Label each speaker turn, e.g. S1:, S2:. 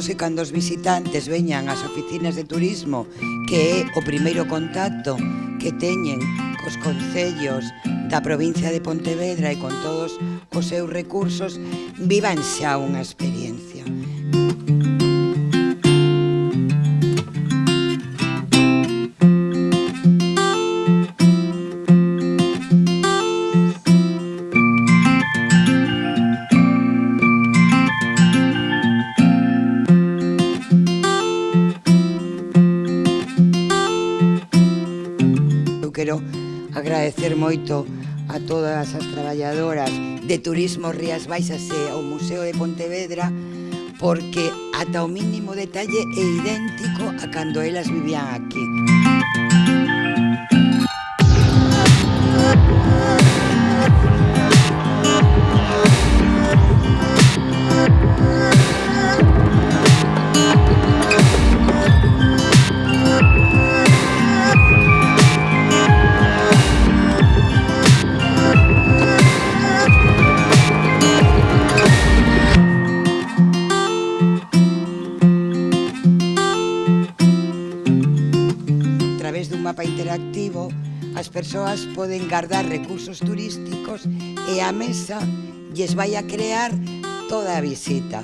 S1: Queremos que cando os visitantes veñan ás oficinas de turismo, que é o primeiro contacto que teñen cos concellos da provincia de Pontevedra e con todos os seus recursos, vivan xa unha experiencia. eu quero agradecer moito a todas as traballadoras de Turismo Rías Baixas e ao Museo de Pontevedra porque ata o mínimo detalle é idéntico a cando elas vivían aquí. Música dun mapa interactivo, as persoas poden guardar recursos turísticos e a mesa lles vai a crear toda a visita.